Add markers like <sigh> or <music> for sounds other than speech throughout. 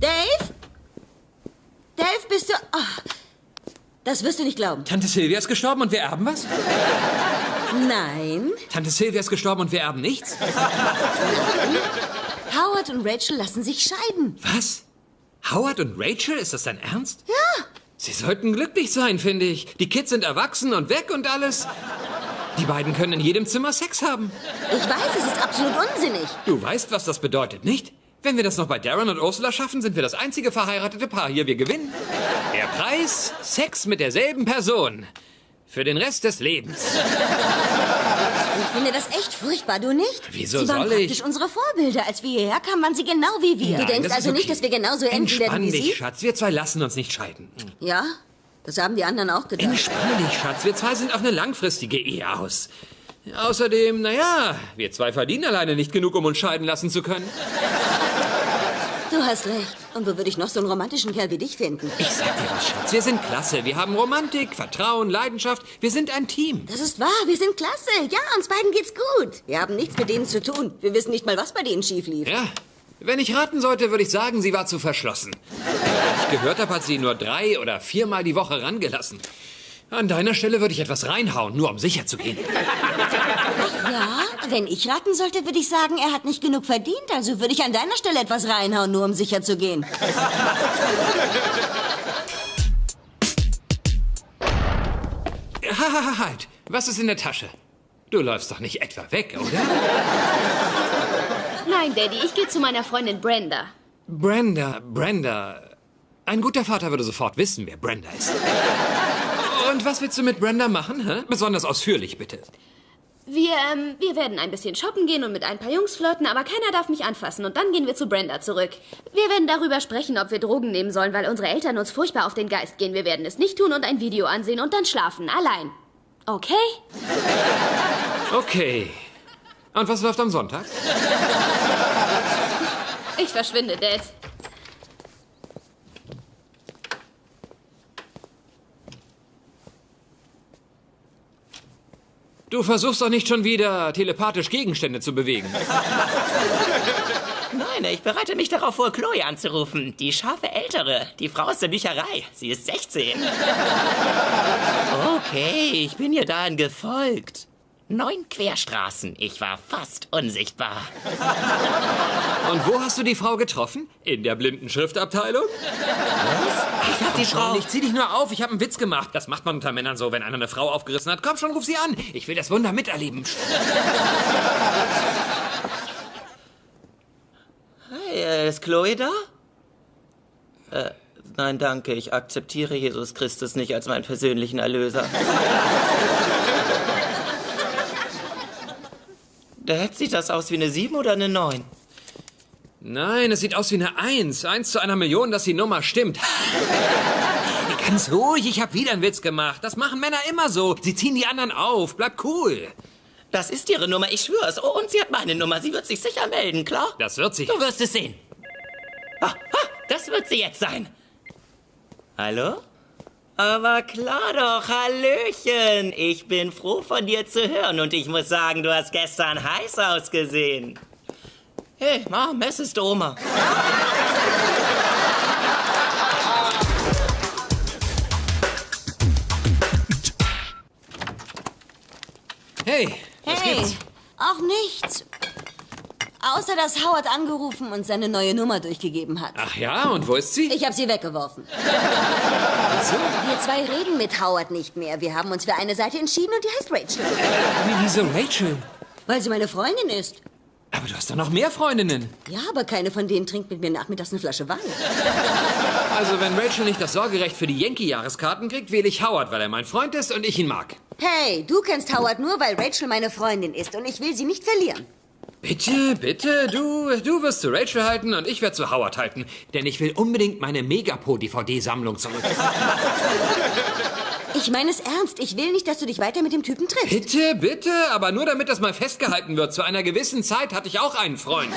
Dave? Dave, bist du... Ah, das wirst du nicht glauben. Tante Sylvia ist gestorben und wir erben was? Nein. Tante Sylvia ist gestorben und wir erben nichts? Howard und Rachel lassen sich scheiden. Was? Howard und Rachel? Ist das dein Ernst? Ja. Sie sollten glücklich sein, finde ich. Die Kids sind erwachsen und weg und alles. Die beiden können in jedem Zimmer Sex haben. Ich weiß, es ist absolut unsinnig. Du weißt, was das bedeutet, nicht? Wenn wir das noch bei Darren und Ursula schaffen, sind wir das einzige verheiratete Paar hier. Wir gewinnen. Der Preis? Sex mit derselben Person. Für den Rest des Lebens. Ich finde das echt furchtbar, du nicht? Wieso sie waren soll ich? praktisch unsere Vorbilder. Als wir hierher kamen, waren sie genau wie wir. Nein, du denkst also okay. nicht, dass wir genauso enden werden wie dich, sie? Schatz. Wir zwei lassen uns nicht scheiden. Ja, das haben die anderen auch gedacht. Entspann dich, Schatz. Wir zwei sind auf eine langfristige Ehe aus. Außerdem, naja, wir zwei verdienen alleine nicht genug, um uns scheiden lassen zu können. Du hast recht. Und wo würde ich noch so einen romantischen Kerl wie dich finden? Ich sag dir was, Schatz. Wir sind klasse. Wir haben Romantik, Vertrauen, Leidenschaft. Wir sind ein Team. Das ist wahr, wir sind klasse. Ja, uns beiden geht's gut. Wir haben nichts mit denen zu tun. Wir wissen nicht mal, was bei denen schief lief. Ja, wenn ich raten sollte, würde ich sagen, sie war zu verschlossen. Als ich gehört habe, hat sie nur drei oder viermal die Woche rangelassen. An deiner Stelle würde ich etwas reinhauen, nur um sicher zu gehen. Ja, wenn ich raten sollte, würde ich sagen, er hat nicht genug verdient. Also würde ich an deiner Stelle etwas reinhauen, nur um sicher zu gehen. Hahaha, <laughs> halt. Was ist in der Tasche? Du läufst doch nicht etwa weg, oder? Nein, Daddy, ich gehe zu meiner Freundin Brenda. Brenda, Brenda. Ein guter Vater würde sofort wissen, wer Brenda ist. Und was willst du mit Brenda machen? Hä? Besonders ausführlich, bitte. Wir, ähm, wir werden ein bisschen shoppen gehen und mit ein paar Jungs flirten, aber keiner darf mich anfassen und dann gehen wir zu Brenda zurück. Wir werden darüber sprechen, ob wir Drogen nehmen sollen, weil unsere Eltern uns furchtbar auf den Geist gehen. Wir werden es nicht tun und ein Video ansehen und dann schlafen, allein. Okay? Okay. Und was läuft am Sonntag? Ich verschwinde, Dad. Du versuchst doch nicht schon wieder telepathisch Gegenstände zu bewegen. <laughs> Nein, ich bereite mich darauf vor, Chloe anzurufen. Die scharfe Ältere. Die Frau aus der Bücherei. Sie ist 16. <laughs> Okay, ich bin ihr dahin gefolgt. Neun Querstraßen. Ich war fast unsichtbar. Und wo hast du die Frau getroffen? In der blinden Schriftabteilung? Ich hab die Frau... Ich zieh dich nur auf, ich habe einen Witz gemacht. Das macht man unter Männern so, wenn einer eine Frau aufgerissen hat. Komm schon, ruf sie an. Ich will das Wunder miterleben. Hey, äh, ist Chloe da? Äh, nein, danke. Ich akzeptiere Jesus Christus nicht als meinen persönlichen Erlöser. Dad, sieht das aus wie eine 7 oder eine 9? Nein, es sieht aus wie eine Eins. Eins zu einer Million, dass die Nummer stimmt. Ganz ruhig, ich habe wieder einen Witz gemacht. Das machen Männer immer so. Sie ziehen die anderen auf. Bleib cool. Das ist ihre Nummer, ich schwör's. Oh, und sie hat meine Nummer. Sie wird sich sicher melden, klar? Das wird sich. Du wirst es sehen. Ah, ah, das wird sie jetzt sein. Hallo? Aber klar doch, Hallöchen. Ich bin froh von dir zu hören und ich muss sagen, du hast gestern heiß ausgesehen. Hey, Mom, es ist Oma. Hey, was Hey, gibt's? auch nichts. Außer, dass Howard angerufen und seine neue Nummer durchgegeben hat. Ach ja, und wo ist sie? Ich habe sie weggeworfen. <laughs> So, Wir zwei reden mit Howard nicht mehr. Wir haben uns für eine Seite entschieden und die heißt Rachel. wie- wieso Rachel? Weil sie meine Freundin ist. Aber du hast doch noch mehr Freundinnen. Ja, aber keine von denen trinkt mit mir nachmittags eine Flasche Wein. Also, wenn Rachel nicht das Sorgerecht für die Yankee-Jahreskarten kriegt, wähle ich Howard, weil er mein Freund ist und ich ihn mag. Hey, du kennst Howard nur, weil Rachel meine Freundin ist und ich will sie nicht verlieren. Bitte, bitte, du, du wirst zu Rachel halten und ich werde zu Howard halten. Denn ich will unbedingt meine Megapo-DVD-Sammlung zurück. Ich meine es ernst. Ich will nicht, dass du dich weiter mit dem Typen triffst. Bitte, bitte, aber nur damit das mal festgehalten wird. Zu einer gewissen Zeit hatte ich auch einen Freund.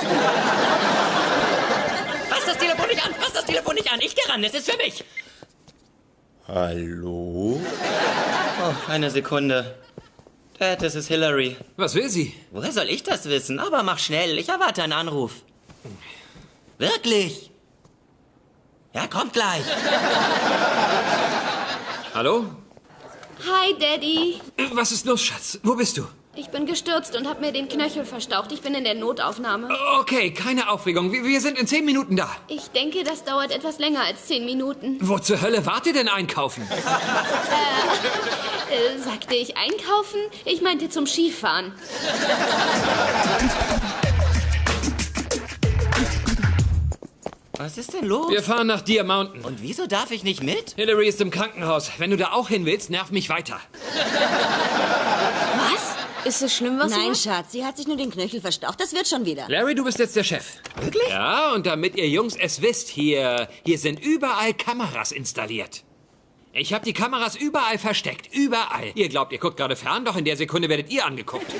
Fass das Telefon nicht an, fass das Telefon nicht an. Ich gehe ran, es ist für mich. Hallo? Oh, eine Sekunde. Dad, das ist Hillary. Was will sie? Woher soll ich das wissen? Aber mach schnell, ich erwarte einen Anruf. Wirklich? Ja, kommt gleich. <laughs> Hallo? Hi, Daddy. Was ist los, Schatz? Wo bist du? Ich bin gestürzt und habe mir den Knöchel verstaucht. Ich bin in der Notaufnahme. Okay, keine Aufregung. Wir, wir sind in zehn Minuten da. Ich denke, das dauert etwas länger als zehn Minuten. Wo zur Hölle wart ihr denn einkaufen? Äh, sagte ich einkaufen? Ich meinte zum Skifahren. Was ist denn los? Wir fahren nach Deer Mountain. Und wieso darf ich nicht mit? Hillary ist im Krankenhaus. Wenn du da auch hin willst, nerv mich weiter. Was? Ist es schlimm, was Nein, Schatz, sie hat sich nur den Knöchel verstaucht. Das wird schon wieder. Larry, du bist jetzt der Chef. Wirklich? Ja, und damit ihr Jungs es wisst, hier, hier sind überall Kameras installiert. Ich habe die Kameras überall versteckt. Überall. Ihr glaubt, ihr guckt gerade fern, doch in der Sekunde werdet ihr angeguckt.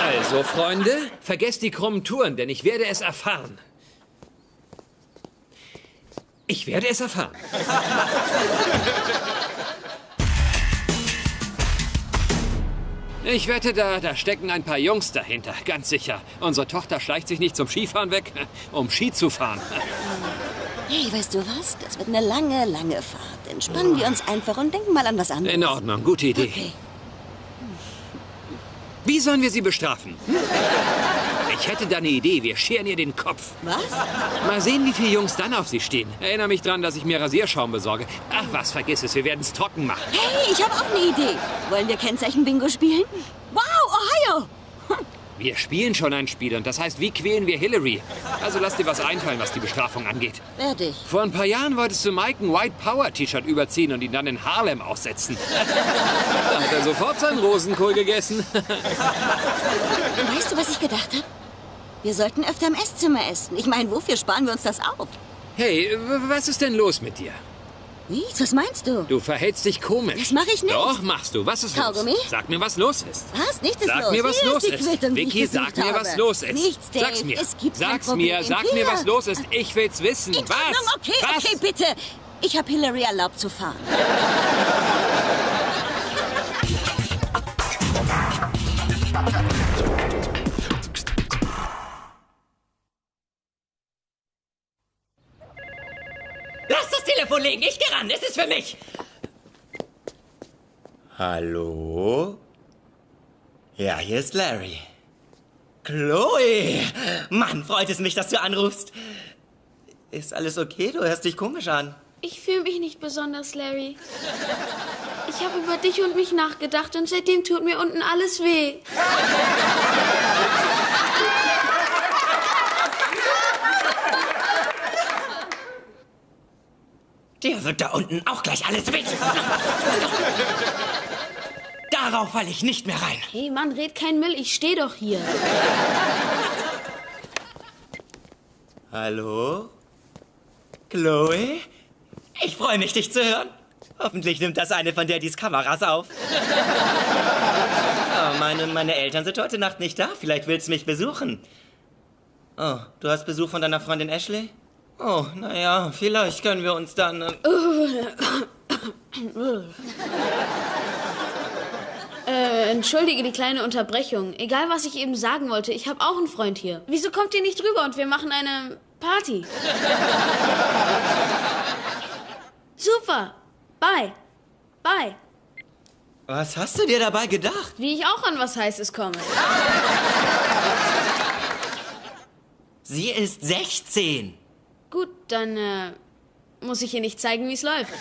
Also, Freunde, vergesst die krummen Touren, denn ich werde es erfahren. Ich werde es erfahren. Ich wette, da, da stecken ein paar Jungs dahinter, ganz sicher. Unsere Tochter schleicht sich nicht zum Skifahren weg, <laughs> um Ski zu fahren. Hey, weißt du was? Das wird eine lange, lange Fahrt. Entspannen wir uns einfach und denken mal an was anderes. In Ordnung, gute Idee. Okay. Wie sollen wir sie bestrafen? Ich hätte da eine Idee. Wir scheren ihr den Kopf. Was? Mal sehen, wie viele Jungs dann auf sie stehen. Erinnere mich dran, dass ich mir Rasierschaum besorge. Ach was, vergiss es. Wir werden es trocken machen. Hey, ich habe auch eine Idee. Wollen wir Kennzeichen-Bingo spielen? Wir spielen schon ein Spiel und das heißt, wie quälen wir Hillary? Also lass dir was einfallen, was die Bestrafung angeht. Werde ich. Vor ein paar Jahren wolltest du Mike ein White Power T-Shirt überziehen und ihn dann in Harlem aussetzen. da hat er sofort seinen Rosenkohl gegessen. <laughs> Weißt du, was ich gedacht habe? Wir sollten öfter im Esszimmer essen. Ich meine, wofür sparen wir uns das auf? Hey, was ist denn los mit dir? Wie? Was meinst du? Du verhältst dich komisch. Das mache ich nicht. Doch, machst du. Was ist Kaugummi? los? Sag mir, was los ist. Was? Nichts ist Sag los. mir, was los ist. Quittung, Vicky, sag mir, was los ist. Nichts, Dave. Sag's mir. Es gibt Sag's mir, sag Hier. mir, was los ist. Ich will's wissen. In was? Ordnung, okay, was? okay, bitte. Ich habe Hillary erlaubt zu fahren. Das Telefon legen, ich geh ran, es ist für mich. Hallo? Ja, hier ist Larry. Chloe! Mann, freut es mich, dass du anrufst. Ist alles okay? Du hörst dich komisch an. Ich fühle mich nicht besonders, Larry. Ich habe über dich und mich nachgedacht und seitdem tut mir unten alles weh. Dir wird da unten auch gleich alles weh. <laughs> Darauf falle ich nicht mehr rein. Hey Mann, red kein Müll, ich stehe doch hier. Hallo? Chloe? Ich freue mich, dich zu hören. Hoffentlich nimmt das eine von Daddys Kameras auf. <laughs> Oh, meine, meine Eltern sind heute Nacht nicht da. Vielleicht willst du mich besuchen. Oh, du hast Besuch von deiner Freundin Ashley? Oh, naja, vielleicht können wir uns dann... äh, Äh, entschuldige die kleine Unterbrechung. Egal, was ich eben sagen wollte, ich habe auch einen Freund hier. Wieso kommt ihr nicht rüber und wir machen eine Party? Super. Bye. Bye. Was hast du dir dabei gedacht? Wie ich auch an was Heißes komme. Sie ist 16. Gut, dann äh, muss ich ihr nicht zeigen, wie es läuft. <laughs>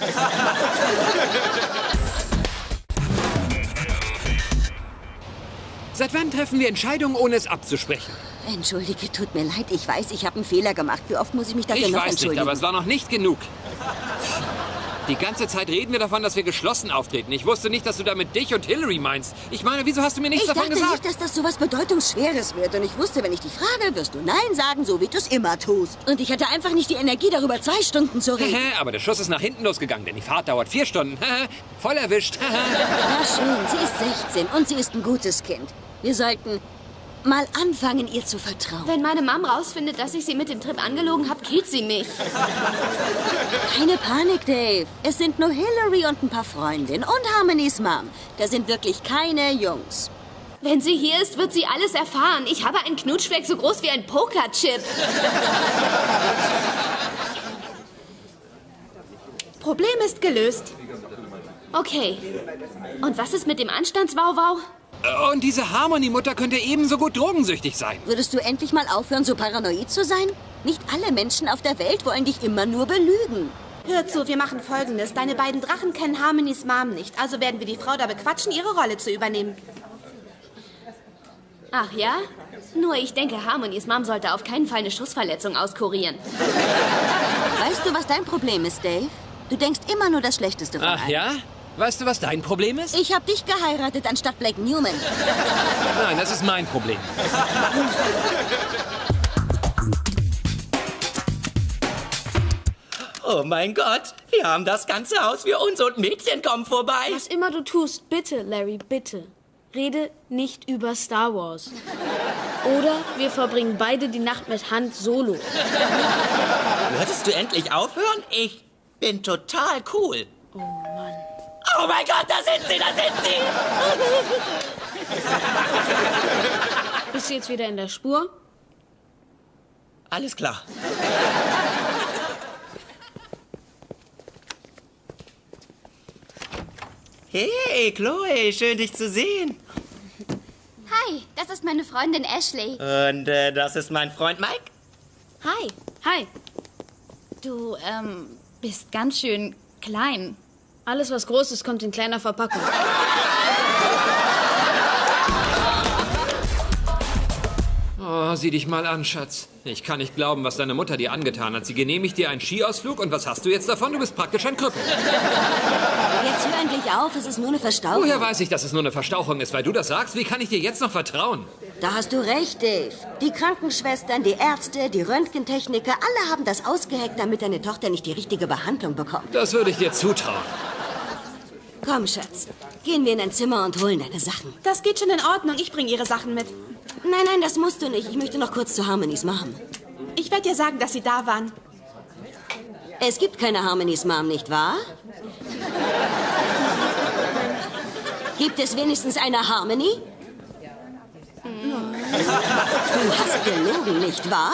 Seit wann treffen wir Entscheidungen, ohne es abzusprechen? Entschuldige, tut mir leid. Ich weiß, ich habe einen Fehler gemacht. Wie oft muss ich mich dafür Ich noch weiß nicht, entschuldigen? aber es war noch nicht genug. Die ganze Zeit reden wir davon, dass wir geschlossen auftreten. Ich wusste nicht, dass du damit dich und Hillary meinst. Ich meine, wieso hast du mir nichts ich davon dachte gesagt? nicht, dass das so was Bedeutungsschweres wird. Und ich wusste, wenn ich dich frage, wirst du Nein sagen, so wie du es immer tust. Und ich hatte einfach nicht die Energie, darüber zwei Stunden zu reden. <laughs> Aber der Schuss ist nach hinten losgegangen, denn die Fahrt dauert vier Stunden. <laughs> Voll erwischt. <laughs> Na schön, sie ist 16 und sie ist ein gutes Kind. Wir sollten mal anfangen, ihr zu vertrauen. Wenn meine Mom rausfindet, dass ich sie mit dem Trip angelogen habe, killt sie mich. Keine Panik, Dave. Es sind nur Hillary und ein paar Freundinnen und Harmonys Mom. Da sind wirklich keine Jungs. Wenn sie hier ist, wird sie alles erfahren. Ich habe einen Knutschfleck so groß wie ein Pokerchip. Problem ist gelöst. Okay. Und was ist mit dem Anstandswauwau? Äh, Und diese Harmony-Mutter könnte ebenso gut drogensüchtig sein. Würdest du endlich mal aufhören, so paranoid zu sein? Nicht alle Menschen auf der Welt wollen dich immer nur belügen. Hör zu, wir machen folgendes. Deine beiden Drachen kennen Harmonys Mom nicht. Also werden wir die Frau da bequatschen, ihre Rolle zu übernehmen. Ach ja? Nur ich denke, Harmonys Mom sollte auf keinen Fall eine Schussverletzung auskurieren. <laughs> Weißt du, was dein Problem ist, Dave? Du denkst immer nur das Schlechteste von Ach allen. ja? Weißt du, was dein Problem ist? Ich hab dich geheiratet anstatt Blake Newman. Nein, das ist mein Problem. Oh mein Gott, wir haben das ganze Haus für uns und Mädchen kommen vorbei. Was immer du tust, bitte, Larry, bitte. Rede nicht über Star Wars. Oder wir verbringen beide die Nacht mit Hand solo. Würdest du endlich aufhören? Ich bin total cool. Oh Mann. Oh mein Gott, da sind sie, da sind sie! Bist du jetzt wieder in der Spur? Alles klar. Hey, Chloe, schön dich zu sehen. Hi, das ist meine Freundin Ashley. Und äh, das ist mein Freund Mike. Hi. Hi. Du, ähm, bist ganz schön klein. Alles, was groß ist, kommt in kleiner Verpackung. Oh, sieh dich mal an, Schatz. Ich kann nicht glauben, was deine Mutter dir angetan hat. Sie genehmigt dir einen Skiausflug und was hast du jetzt davon? Du bist praktisch ein Krüppel. Jetzt hör endlich auf, es ist nur eine Verstauchung. Woher weiß ich, dass es nur eine Verstauchung ist? Weil du das sagst? Wie kann ich dir jetzt noch vertrauen? Da hast du recht, Dave. Die Krankenschwestern, die Ärzte, die Röntgentechniker, alle haben das ausgeheckt, damit deine Tochter nicht die richtige Behandlung bekommt. Das würde ich dir zutrauen. Komm, Schatz. Gehen wir in dein Zimmer und holen deine Sachen. Das geht schon in Ordnung. Ich bringe ihre Sachen mit. Nein, nein, das musst du nicht. Ich möchte noch kurz zu Harmonies Mom. Ich werde dir sagen, dass sie da waren. Es gibt keine Harmonies Mom, nicht wahr? Gibt es wenigstens eine Harmony? Du hast gelogen, nicht wahr?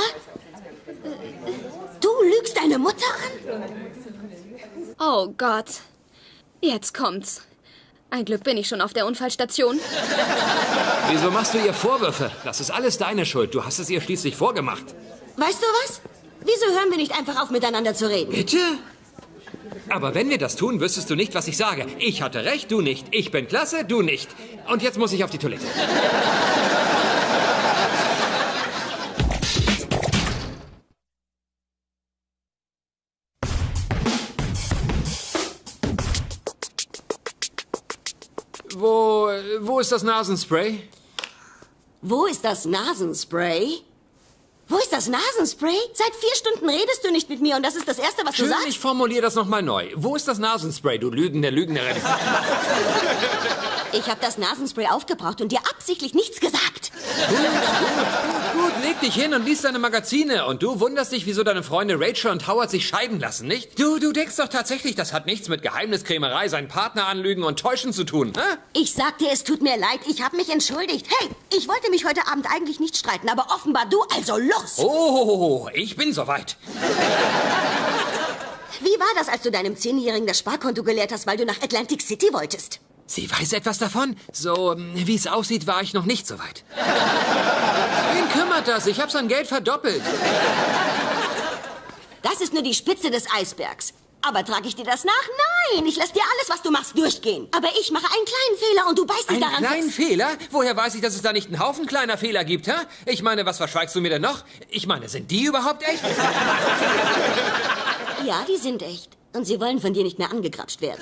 Du lügst deine Mutter an? Oh Gott. Jetzt kommt's. Ein Glück bin ich schon auf der Unfallstation. Wieso machst du ihr Vorwürfe? Das ist alles deine Schuld. Du hast es ihr schließlich vorgemacht. Weißt du was? Wieso hören wir nicht einfach auf, miteinander zu reden? Bitte? Aber wenn wir das tun, wüsstest du nicht, was ich sage. Ich hatte recht, du nicht. Ich bin klasse, du nicht. Und jetzt muss ich auf die Toilette. Wo, ist das Nasenspray? Wo ist das Nasenspray? Wo ist das Nasenspray? Seit vier Stunden redest du nicht mit mir und das ist das Erste, was du Schön, sagst? ich formuliere das nochmal neu. Wo ist das Nasenspray, du lügende Lügnerin? Ich habe das Nasenspray aufgebraucht und dir absichtlich nichts gesagt. Gut, leg dich hin und lies deine Magazine. Und du wunderst dich, wieso deine Freunde Rachel und Howard sich scheiden lassen, nicht? Du, du denkst doch tatsächlich, das hat nichts mit Geheimniskrämerei, seinen Partner anlügen und täuschen zu tun, hä? Ich sag dir, es tut mir leid, ich habe mich entschuldigt. Hey, ich wollte mich heute Abend eigentlich nicht streiten, aber offenbar du, also los! Oh, ich bin soweit. Wie war das, als du deinem Zehnjährigen das Sparkonto geleert hast, weil du nach Atlantic City wolltest? Sie weiß etwas davon? So, ähm, wie es aussieht, war ich noch nicht so weit. Wen kümmert das? Ich habe sein Geld verdoppelt. Das ist nur die Spitze des Eisbergs. Aber trage ich dir das nach? Nein, ich lasse dir alles, was du machst, durchgehen. Aber ich mache einen kleinen Fehler und du beißt dich Einen daran kleinen fest. Fehler? Woher weiß ich, dass es da nicht einen Haufen kleiner Fehler gibt, hä? Ich meine, was verschweigst du mir denn noch? Ich meine, sind die überhaupt echt? Ja, die sind echt. Und sie wollen von dir nicht mehr angegrapscht werden.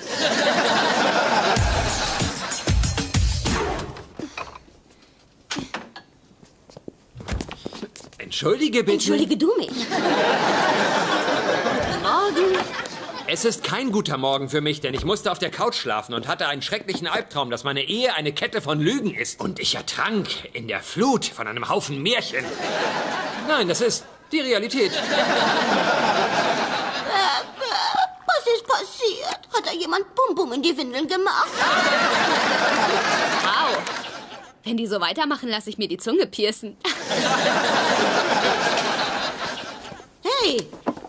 Entschuldige bitte. Entschuldige du mich. Morgen. Es ist kein guter Morgen für mich, denn ich musste auf der Couch schlafen und hatte einen schrecklichen Albtraum, dass meine Ehe eine Kette von Lügen ist. Und ich ertrank in der Flut von einem Haufen Märchen. Nein, das ist die Realität. Was ist passiert? Hat da jemand Bum Bum in die Windeln gemacht? Wenn die so weitermachen, lasse ich mir die Zunge piercen. <laughs> Hey,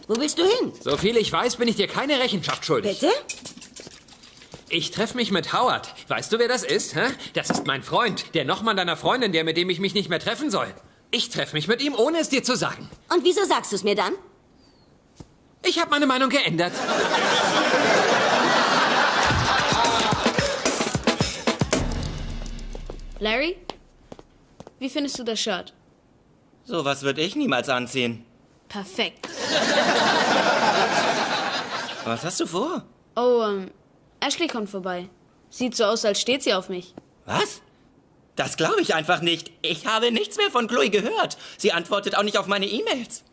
wo willst du hin? So viel ich weiß, bin ich dir keine Rechenschaft schuldig. Bitte? Ich treffe mich mit Howard. Weißt du, wer das ist? Hä? Das ist mein Freund, der Nochmann deiner Freundin, der mit dem ich mich nicht mehr treffen soll. Ich treffe mich mit ihm, ohne es dir zu sagen. Und wieso sagst du es mir dann? Ich habe meine Meinung geändert. Larry? Wie findest du das Shirt? Sowas würde ich niemals anziehen. Perfekt. Was hast du vor? Oh, ähm, Ashley kommt vorbei. Sieht so aus, als steht sie auf mich. Was? Das glaube ich einfach nicht. Ich habe nichts mehr von Chloe gehört. Sie antwortet auch nicht auf meine E-Mails.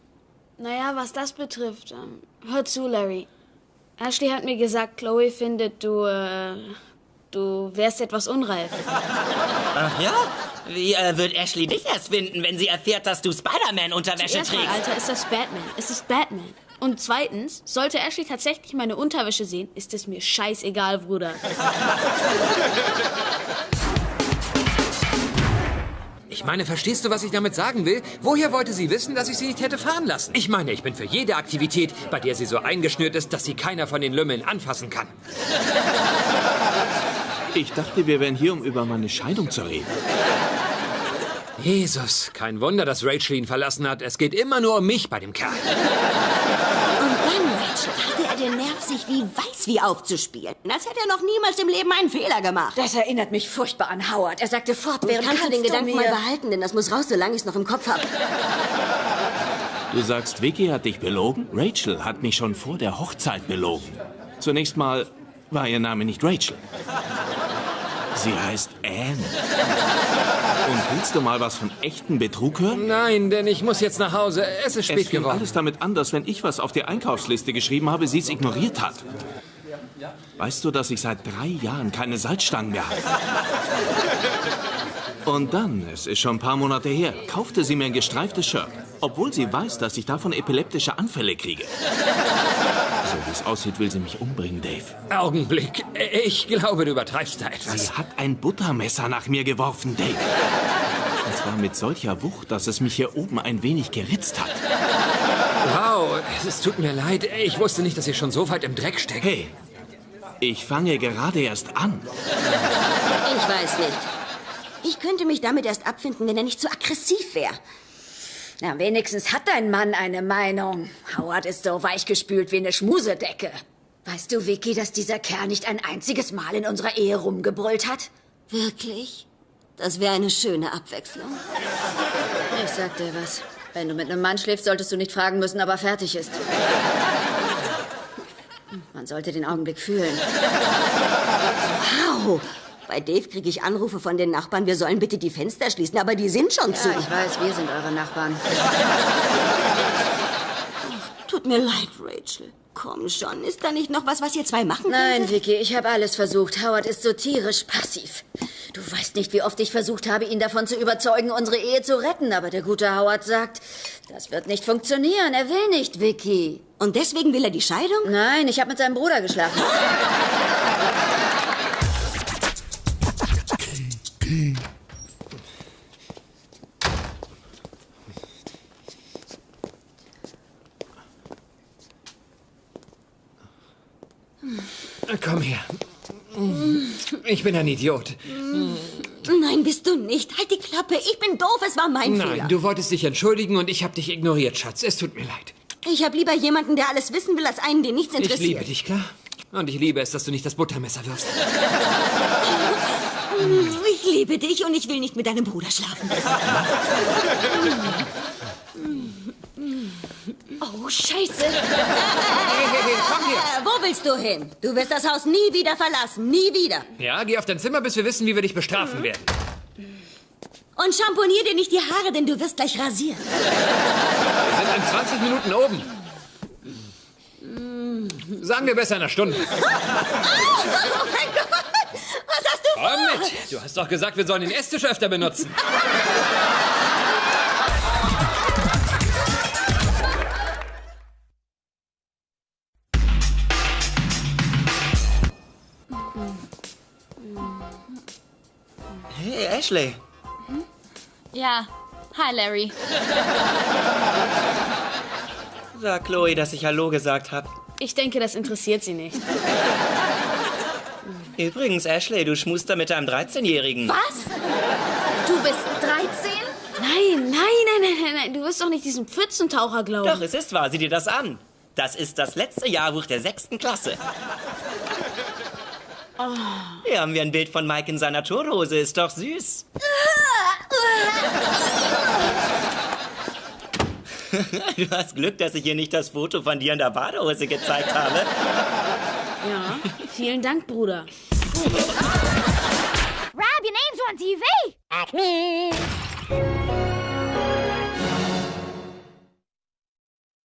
Naja, was das betrifft, ähm, hör zu, Larry. Ashley hat mir gesagt, Chloe findet, du, äh, du wärst etwas unreif. Ach ja? Wie äh, wird Ashley dich erst finden, wenn sie erfährt, dass du Spider-Man-Unterwäsche trägst? Alter, ist das Batman. Es ist Batman. Und zweitens, sollte Ashley tatsächlich meine Unterwäsche sehen, ist es mir scheißegal, Bruder. Ich meine, verstehst du, was ich damit sagen will? Woher wollte sie wissen, dass ich sie nicht hätte fahren lassen? Ich meine, ich bin für jede Aktivität, bei der sie so eingeschnürt ist, dass sie keiner von den Lümmeln anfassen kann. Ich dachte, wir wären hier, um über meine Scheidung zu reden. Jesus, kein Wunder, dass Rachel ihn verlassen hat. Es geht immer nur um mich bei dem Kerl. Und dann, Rachel, hatte er den Nerv, sich wie weiß wie aufzuspielen. Als hätte er noch niemals im Leben einen Fehler gemacht. Das erinnert mich furchtbar an Howard. Er sagte fortwährend, Kannst du den Gedanken mir... mal behalten, denn das muss raus, solange ich es noch im Kopf habe. Du sagst, Vicky hat dich belogen? Rachel hat mich schon vor der Hochzeit belogen. Zunächst mal war ihr Name nicht Rachel. Sie heißt Anne. Und willst du mal was von echten Betrug hören? Nein, denn ich muss jetzt nach Hause. Es ist spät Es geworden. alles damit an, dass wenn ich was auf die Einkaufsliste geschrieben habe, sie es ignoriert hat. Weißt du, dass ich seit drei Jahren keine Salzstangen mehr habe? Und dann, es ist schon ein paar Monate her, kaufte sie mir ein gestreiftes Shirt, obwohl sie weiß, dass ich davon epileptische Anfälle kriege. Es aussieht, will sie mich umbringen, Dave. Augenblick. Ich glaube, du übertreibst da etwas. Sie hat ein Buttermesser nach mir geworfen, Dave. Und zwar mit solcher Wucht, dass es mich hier oben ein wenig geritzt hat. Wow, es tut mir leid. Ich wusste nicht, dass ihr schon so weit im Dreck steckt. Hey, ich fange gerade erst an. Ich weiß nicht. Ich könnte mich damit erst abfinden, wenn er nicht so aggressiv wäre. Na, wenigstens hat dein Mann eine Meinung. Howard ist so weichgespült wie eine Schmusedecke. Weißt du, Vicky, dass dieser Kerl nicht ein einziges Mal in unserer Ehe rumgebrüllt hat? Wirklich? Das wäre eine schöne Abwechslung. Ich sag dir was. Wenn du mit einem Mann schläfst, solltest du nicht fragen müssen, ob er fertig ist. Man sollte den Augenblick fühlen. Wow. Bei Dave kriege ich Anrufe von den Nachbarn, wir sollen bitte die Fenster schließen, aber die sind schon zu. Ja, ich weiß, wir sind eure Nachbarn. Tut mir leid, Rachel. Komm schon, ist da nicht noch was, was ihr zwei machen könnt? Nein, Vicky, ich habe alles versucht. Howard ist so tierisch passiv. Du weißt nicht, wie oft ich versucht habe, ihn davon zu überzeugen, unsere Ehe zu retten. Aber der gute Howard sagt, das wird nicht funktionieren. Er will nicht, Vicky. Und deswegen will er die Scheidung? Nein, ich habe mit seinem Bruder geschlafen. Komm her. Ich bin ein Idiot. Nein, bist du nicht. Halt die Klappe. Ich bin doof, es war mein Nein, Fehler. du wolltest dich entschuldigen und ich habe dich ignoriert, Schatz. Es tut mir leid. Ich habe lieber jemanden, der alles wissen will, als einen, den nichts Ich interessiert. liebe dich, klar? Und ich liebe es, dass du nicht das Buttermesser wirfst. <laughs> Ich liebe dich und ich will nicht mit deinem Bruder schlafen. Oh, scheiße. Äh, wo willst du hin? Du wirst das Haus nie wieder verlassen. Nie wieder. Ja, geh auf dein Zimmer, bis wir wissen, wie wir dich bestrafen werden. Und schamponier dir nicht die Haare, denn du wirst gleich rasiert. Wir sind in 20 Minuten oben. Sagen wir besser in einer Stunde. <laughs> Oh mein Gott! Komm mit! Du hast doch gesagt, wir sollen den Esstisch öfter benutzen. Hey, Ashley. Ja. Hi, Larry. Sag Chloe, dass ich Hallo gesagt habe. Ich denke, das interessiert sie nicht. <laughs> Übrigens, Ashley, du schmust da mit deinem 13-Jährigen. Was? Du bist 13? Nein, nein, nein, nein, nein, nein. Du wirst doch nicht diesen Pfützentaucher glauben. Doch, es ist wahr. Sieh dir das an. Das ist das letzte Jahrbuch der sechsten Klasse. Hier haben wir ein Bild von Mike in seiner Turhose. Ist doch süß. <laughs> Du hast Glück, dass ich hier nicht das Foto von dir in der Badehose gezeigt habe. Vielen Dank, Bruder. Rob, your name's on TV. Acme.